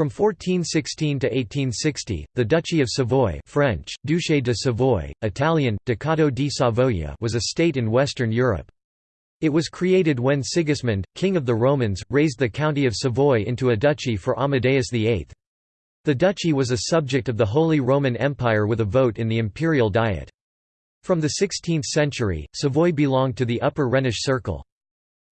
From 1416 to 1860, the Duchy of Savoy French, Duché de Savoie, Italian, Ducato di Savoia was a state in Western Europe. It was created when Sigismund, king of the Romans, raised the county of Savoy into a duchy for Amadeus VIII. The duchy was a subject of the Holy Roman Empire with a vote in the imperial diet. From the 16th century, Savoy belonged to the Upper Rhenish Circle.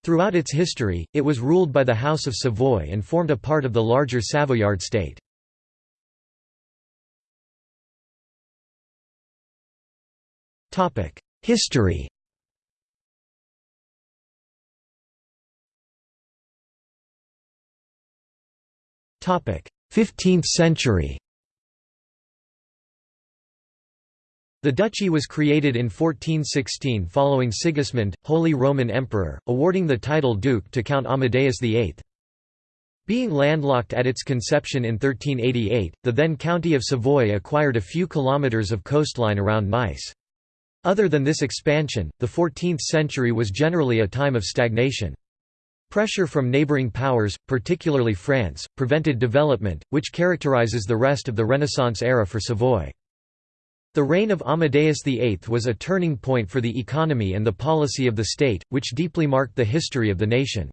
Throughout its history, it was ruled by the House of Savoy and formed a part of the larger Savoyard state. History Topic: 15th century. The duchy was created in 1416 following Sigismund, Holy Roman Emperor, awarding the title Duke to Count Amadeus VIII. Being landlocked at its conception in 1388, the then County of Savoy acquired a few kilometres of coastline around Nice. Other than this expansion, the 14th century was generally a time of stagnation. Pressure from neighbouring powers, particularly France, prevented development, which characterises the rest of the Renaissance era for Savoy. The reign of Amadeus VIII was a turning point for the economy and the policy of the state, which deeply marked the history of the nation.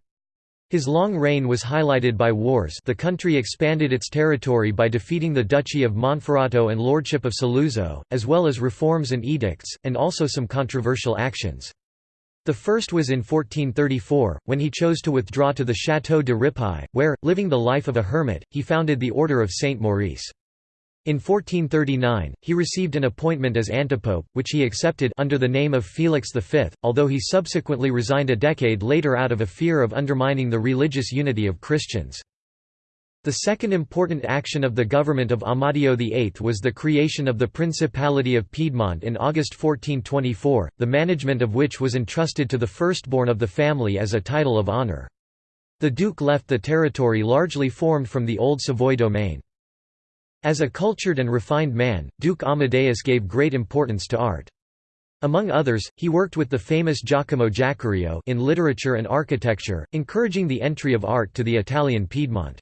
His long reign was highlighted by wars the country expanded its territory by defeating the Duchy of Monferrato and Lordship of Saluzzo, as well as reforms and edicts, and also some controversial actions. The first was in 1434, when he chose to withdraw to the Château de Ripaille, where, living the life of a hermit, he founded the Order of Saint Maurice. In 1439, he received an appointment as antipope, which he accepted under the name of Felix V, although he subsequently resigned a decade later out of a fear of undermining the religious unity of Christians. The second important action of the government of Amadeo VIII was the creation of the Principality of Piedmont in August 1424, the management of which was entrusted to the firstborn of the family as a title of honour. The duke left the territory largely formed from the old Savoy domain. As a cultured and refined man, Duke Amadeus gave great importance to art. Among others, he worked with the famous Giacomo Jacquerio in literature and architecture, encouraging the entry of art to the Italian Piedmont.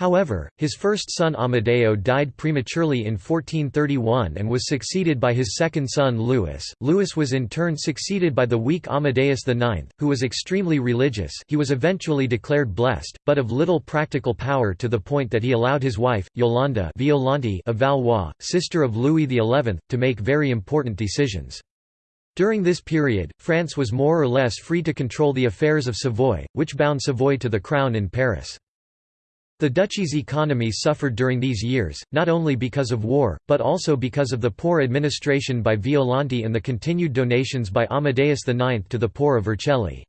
However, his first son Amadeo died prematurely in 1431 and was succeeded by his second son Louis. Louis was in turn succeeded by the weak Amadeus IX, who was extremely religious he was eventually declared blessed, but of little practical power to the point that he allowed his wife, Yolande Violante of Valois, sister of Louis XI, to make very important decisions. During this period, France was more or less free to control the affairs of Savoy, which bound Savoy to the crown in Paris. The duchy's economy suffered during these years, not only because of war, but also because of the poor administration by Violante and the continued donations by Amadeus IX to the poor of Vercelli.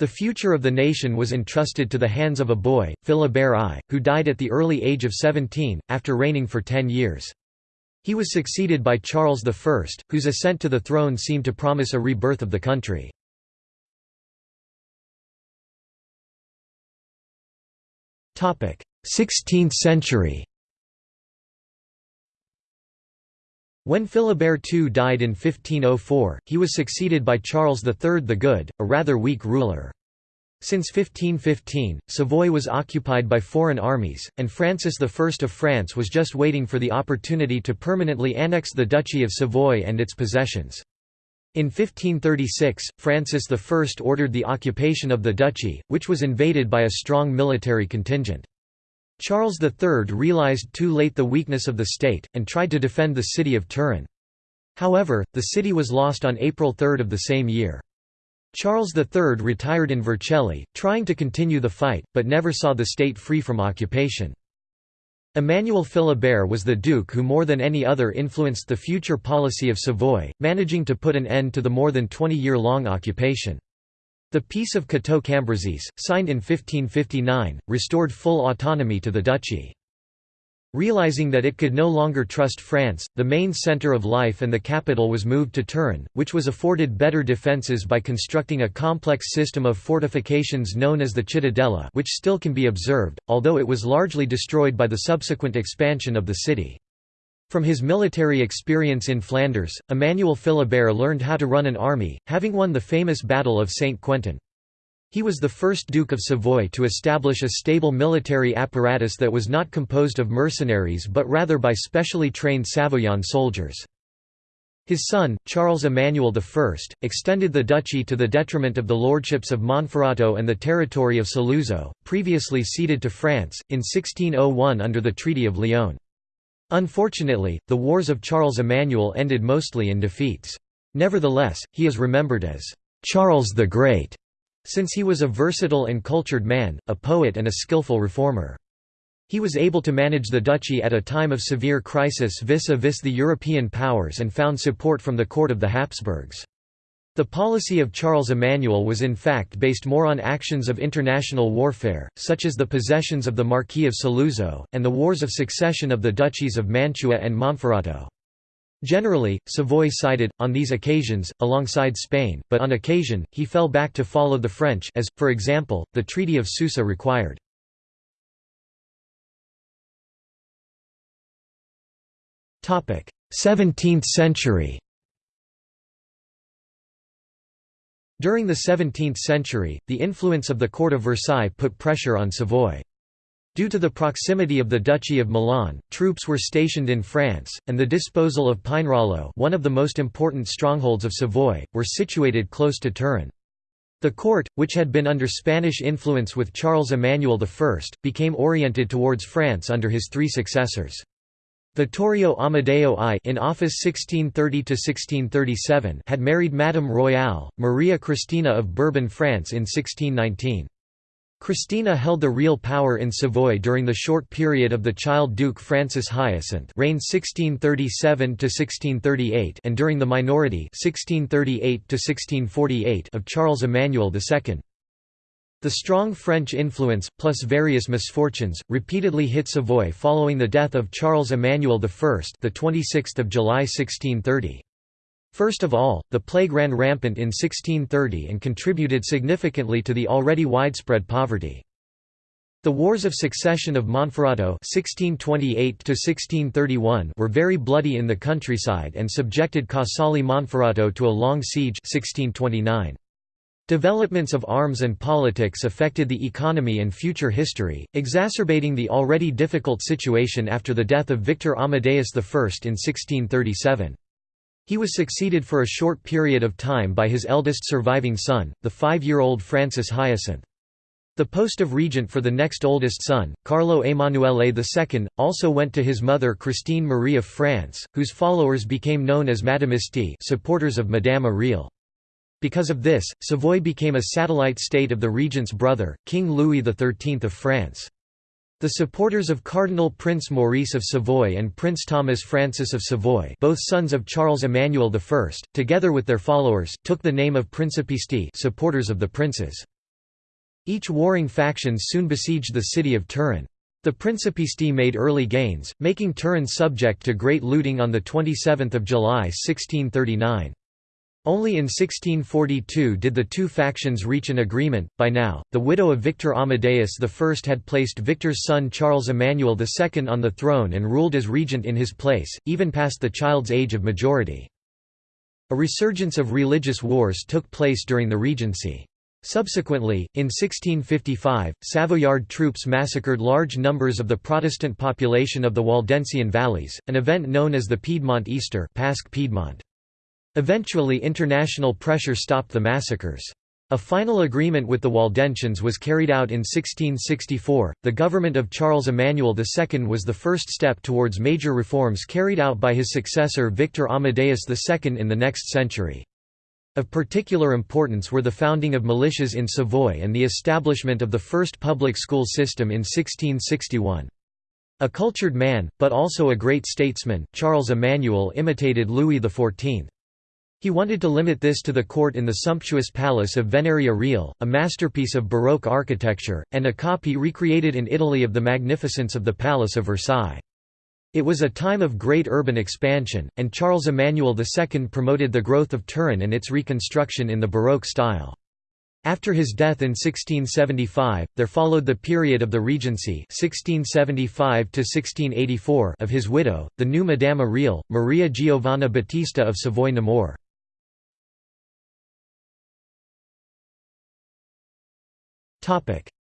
The future of the nation was entrusted to the hands of a boy, Philibert I, who died at the early age of 17, after reigning for ten years. He was succeeded by Charles I, whose ascent to the throne seemed to promise a rebirth of the country. 16th century When Philibert II died in 1504, he was succeeded by Charles III the Good, a rather weak ruler. Since 1515, Savoy was occupied by foreign armies, and Francis I of France was just waiting for the opportunity to permanently annex the Duchy of Savoy and its possessions. In 1536, Francis I ordered the occupation of the duchy, which was invaded by a strong military contingent. Charles III realized too late the weakness of the state, and tried to defend the city of Turin. However, the city was lost on April 3 of the same year. Charles III retired in Vercelli, trying to continue the fight, but never saw the state free from occupation. Emmanuel Philibert was the duke who more than any other influenced the future policy of Savoy, managing to put an end to the more than 20-year-long occupation. The Peace of Cateau-Cambrésis, signed in 1559, restored full autonomy to the duchy. Realizing that it could no longer trust France, the main centre of life and the capital was moved to Turin, which was afforded better defences by constructing a complex system of fortifications known as the Cittadella which still can be observed, although it was largely destroyed by the subsequent expansion of the city. From his military experience in Flanders, Emmanuel Philibert learned how to run an army, having won the famous Battle of Saint-Quentin. He was the first Duke of Savoy to establish a stable military apparatus that was not composed of mercenaries but rather by specially trained Savoyan soldiers. His son, Charles Emmanuel I, extended the duchy to the detriment of the lordships of Monferrato and the territory of Saluzzo, previously ceded to France, in 1601 under the Treaty of Lyon. Unfortunately, the wars of Charles Emmanuel ended mostly in defeats. Nevertheless, he is remembered as Charles the Great, since he was a versatile and cultured man, a poet and a skillful reformer. He was able to manage the duchy at a time of severe crisis vis-a-vis -vis the European powers and found support from the court of the Habsburgs. The policy of Charles Emmanuel was in fact based more on actions of international warfare, such as the possessions of the Marquis of Saluzzo, and the wars of succession of the duchies of Mantua and Monferrato. Generally, Savoy sided, on these occasions, alongside Spain, but on occasion, he fell back to follow the French as, for example, the Treaty of Susa required. Topic: 17th century During the 17th century, the influence of the court of Versailles put pressure on Savoy. Due to the proximity of the Duchy of Milan, troops were stationed in France, and the disposal of Pinerolo one of the most important strongholds of Savoy, were situated close to Turin. The court, which had been under Spanish influence with Charles Emmanuel I, became oriented towards France under his three successors. Vittorio Amadeo I in office 1630–1637 had married Madame Royale, Maria Cristina of Bourbon France in 1619. Christina held the real power in Savoy during the short period of the child Duke Francis Hyacinth reigned 1637–1638 and during the minority 1638–1648 of Charles Emmanuel II. The strong French influence, plus various misfortunes, repeatedly hit Savoy following the death of Charles Emmanuel I the 26th of July 1630. First of all, the plague ran rampant in 1630 and contributed significantly to the already widespread poverty. The Wars of Succession of Monferrato (1628–1631) were very bloody in the countryside and subjected Casale Monferrato to a long siege (1629). Developments of arms and politics affected the economy and future history, exacerbating the already difficult situation after the death of Victor Amadeus I in 1637. He was succeeded for a short period of time by his eldest surviving son, the five-year-old Francis Hyacinth. The post of regent for the next oldest son, Carlo Emanuele II, also went to his mother Christine Marie of France, whose followers became known as Madamisti supporters of Madame Royale. Because of this, Savoy became a satellite state of the regent's brother, King Louis XIII of France. The supporters of Cardinal Prince Maurice of Savoy and Prince Thomas Francis of Savoy both sons of Charles Emmanuel I, together with their followers, took the name of Principisti supporters of the princes. Each warring faction soon besieged the city of Turin. The Principisti made early gains, making Turin subject to great looting on 27 July 1639. Only in 1642 did the two factions reach an agreement. By now, the widow of Victor Amadeus I had placed Victor's son Charles Emmanuel II on the throne and ruled as regent in his place, even past the child's age of majority. A resurgence of religious wars took place during the regency. Subsequently, in 1655, Savoyard troops massacred large numbers of the Protestant population of the Waldensian valleys, an event known as the Piedmont Easter Pasch Piedmont. Eventually international pressure stopped the massacres. A final agreement with the Waldensians was carried out in 1664. The government of Charles Emmanuel II was the first step towards major reforms carried out by his successor Victor Amadeus II in the next century. Of particular importance were the founding of militias in Savoy and the establishment of the first public school system in 1661. A cultured man, but also a great statesman, Charles Emmanuel imitated Louis XIV. He wanted to limit this to the court in the sumptuous palace of Venaria Reale, a masterpiece of Baroque architecture, and a copy recreated in Italy of the magnificence of the Palace of Versailles. It was a time of great urban expansion, and Charles Emmanuel II promoted the growth of Turin and its reconstruction in the Baroque style. After his death in 1675, there followed the period of the regency 1675 of his widow, the new Madame Royale, Maria Giovanna Battista of Savoy-Namur.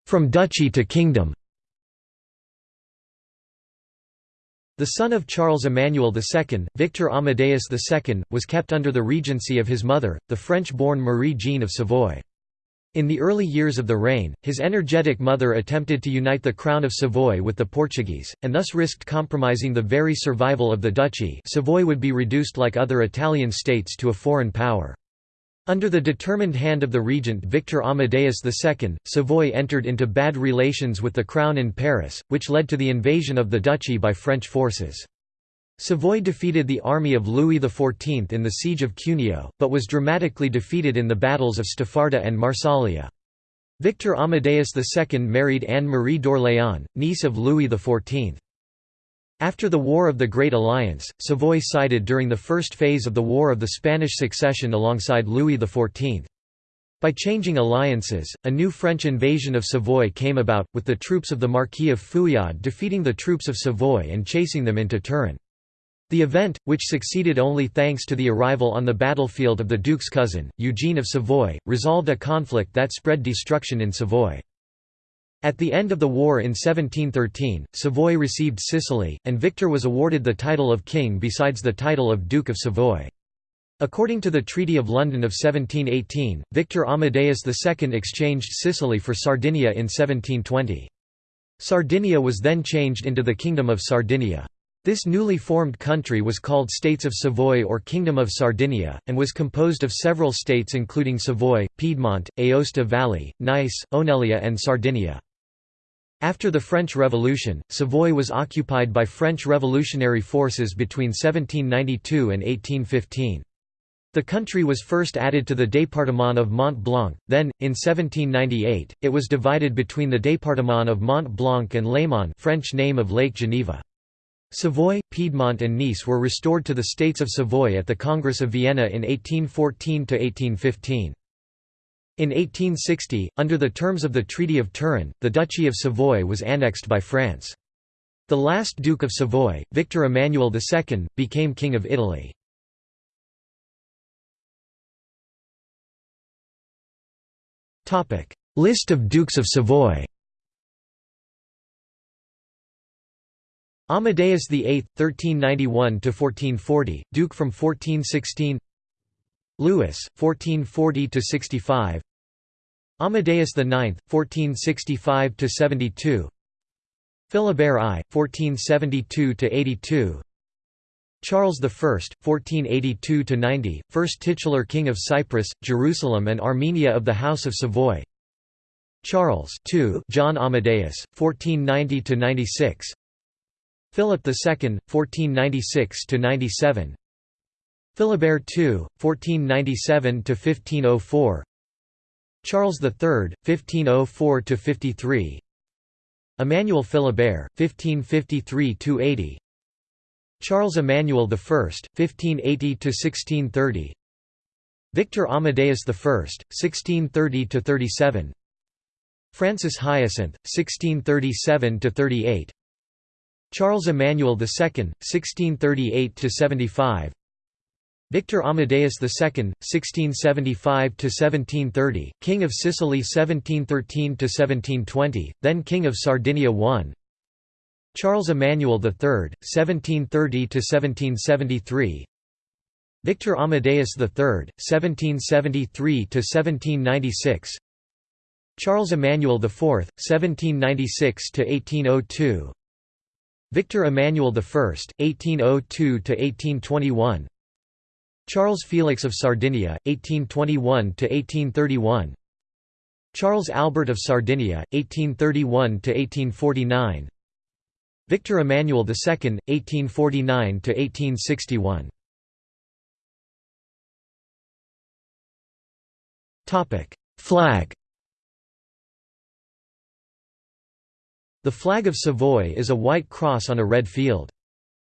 From duchy to kingdom The son of Charles Emmanuel II, Victor Amadeus II, was kept under the regency of his mother, the French-born Marie-Jeanne of Savoy. In the early years of the reign, his energetic mother attempted to unite the crown of Savoy with the Portuguese, and thus risked compromising the very survival of the duchy Savoy would be reduced like other Italian states to a foreign power. Under the determined hand of the regent Victor Amadeus II, Savoy entered into bad relations with the crown in Paris, which led to the invasion of the duchy by French forces. Savoy defeated the army of Louis XIV in the siege of Cuneo, but was dramatically defeated in the battles of Staffarda and Marsaglia. Victor Amadeus II married Anne-Marie d'Orléans, niece of Louis XIV. After the War of the Great Alliance, Savoy sided during the first phase of the War of the Spanish Succession alongside Louis XIV. By changing alliances, a new French invasion of Savoy came about, with the troops of the Marquis of Fouillade defeating the troops of Savoy and chasing them into Turin. The event, which succeeded only thanks to the arrival on the battlefield of the Duke's cousin, Eugene of Savoy, resolved a conflict that spread destruction in Savoy. At the end of the war in 1713, Savoy received Sicily, and Victor was awarded the title of king besides the title of Duke of Savoy. According to the Treaty of London of 1718, Victor Amadeus II exchanged Sicily for Sardinia in 1720. Sardinia was then changed into the Kingdom of Sardinia. This newly formed country was called States of Savoy or Kingdom of Sardinia, and was composed of several states including Savoy, Piedmont, Aosta Valley, Nice, Oneglia and Sardinia. After the French Revolution, Savoy was occupied by French revolutionary forces between 1792 and 1815. The country was first added to the département of Mont Blanc, then, in 1798, it was divided between the département of Mont Blanc and Léman French name of Lake Geneva. Savoy, Piedmont and Nice were restored to the States of Savoy at the Congress of Vienna in 1814–1815. In 1860, under the terms of the Treaty of Turin, the Duchy of Savoy was annexed by France. The last Duke of Savoy, Victor Emmanuel II, became King of Italy. List of Dukes of Savoy Amadeus VIII, 1391–1440, Duke from 1416 Louis, 1440–65 Amadeus IX, 1465–72 Philibert I, 1472–82 Charles I, 1482–90, first titular king of Cyprus, Jerusalem and Armenia of the House of Savoy. Charles II, John Amadeus, 1490–96 Philip II, 1496–97 Philibert II, 1497–1504 Charles III, 1504–53 Emmanuel Philibert, 1553–80 Charles Emmanuel I, 1580–1630 Victor Amadeus I, 1630–37 Francis Hyacinth, 1637–38 Charles Emmanuel II, 1638–75 Victor Amadeus II, 1675–1730, King of Sicily 1713–1720, then King of Sardinia I Charles Emmanuel III, 1730–1773 Victor Amadeus III, 1773–1796 Charles Emmanuel IV, 1796–1802 Victor Emmanuel I, 1802–1821 Charles Felix of Sardinia, 1821–1831 Charles Albert of Sardinia, 1831–1849 Victor Emmanuel II, 1849–1861 Flag. The flag of Savoy is a white cross on a red field.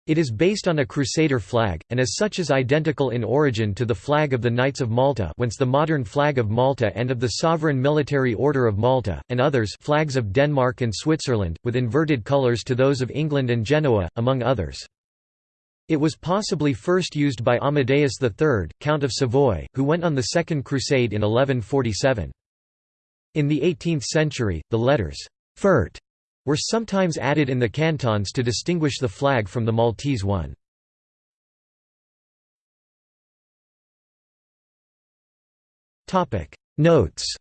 It is based on a Crusader flag, and as such is identical in origin to the flag of the Knights of Malta whence the modern flag of Malta and of the Sovereign Military Order of Malta, and others flags of Denmark and Switzerland, with inverted colours to those of England and Genoa, among others. It was possibly first used by Amadeus III, Count of Savoy, who went on the Second Crusade in 1147. In the 18th century, the letters «furt» were sometimes added in the cantons to distinguish the flag from the Maltese one. Notes